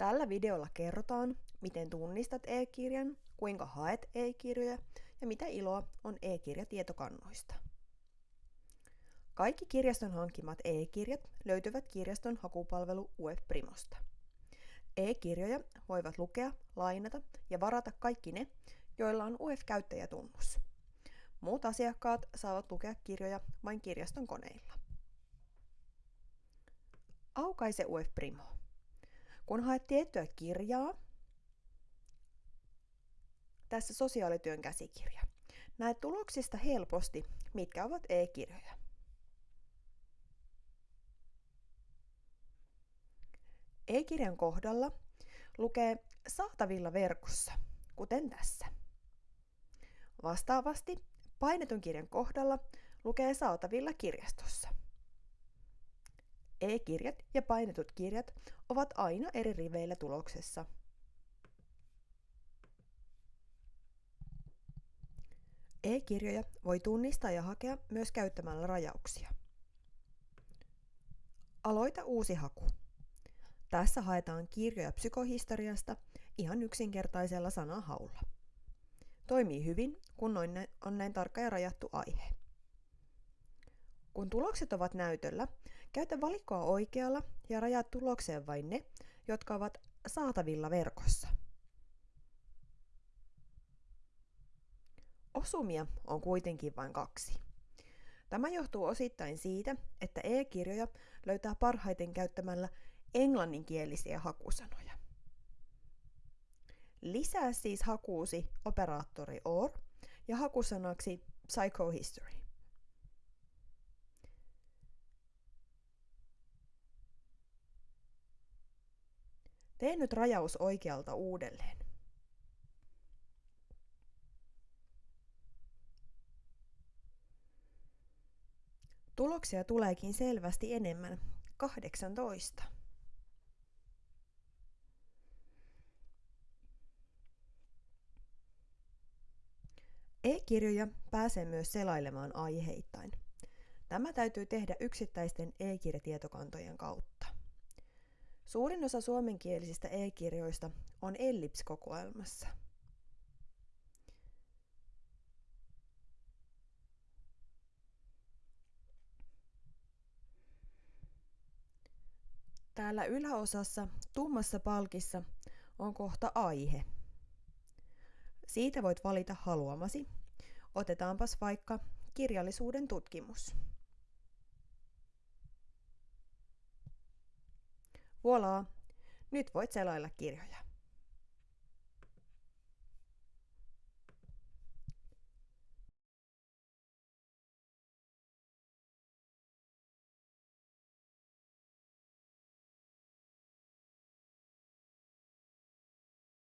Tällä videolla kerrotaan, miten tunnistat e-kirjan, kuinka haet e-kirjoja ja mitä iloa on e-kirjatietokannoista. Kaikki kirjaston hankkimat e-kirjat löytyvät kirjaston hakupalvelu UF Primosta. E-kirjoja voivat lukea, lainata ja varata kaikki ne, joilla on UF-käyttäjätunnus. Muut asiakkaat saavat lukea kirjoja vain kirjaston koneilla. Aukaise UF Primo. Kun haet tiettyä kirjaa, tässä sosiaalityön käsikirja, näet tuloksista helposti, mitkä ovat e-kirjoja. E-kirjan kohdalla lukee saatavilla verkossa, kuten tässä. Vastaavasti painetun kirjan kohdalla lukee saatavilla kirjastossa. E-kirjat ja painetut kirjat ovat aina eri riveillä tuloksessa. E-kirjoja voi tunnistaa ja hakea myös käyttämällä rajauksia. Aloita uusi haku. Tässä haetaan kirjoja psykohistoriasta ihan yksinkertaisella sanahaulla. Toimii hyvin, kun on näin tarkka ja rajattu aihe. Kun tulokset ovat näytöllä, käytä valikkoa oikealla ja rajaa tulokseen vain ne, jotka ovat saatavilla verkossa. Osumia on kuitenkin vain kaksi. Tämä johtuu osittain siitä, että e-kirjoja löytää parhaiten käyttämällä englanninkielisiä hakusanoja. Lisää siis hakuusi operaattori OR ja hakusanaksi psychohistory. Tee nyt rajaus oikealta uudelleen. Tuloksia tuleekin selvästi enemmän, 18. E-kirjoja pääsee myös selailemaan aiheittain. Tämä täytyy tehdä yksittäisten e-kirjatietokantojen kautta. Suurin osa suomenkielisistä e-kirjoista on Ellips-kokoelmassa. Täällä yläosassa tummassa palkissa on kohta aihe. Siitä voit valita haluamasi. Otetaanpas vaikka kirjallisuuden tutkimus. Voilà! Nyt voit selailla kirjoja.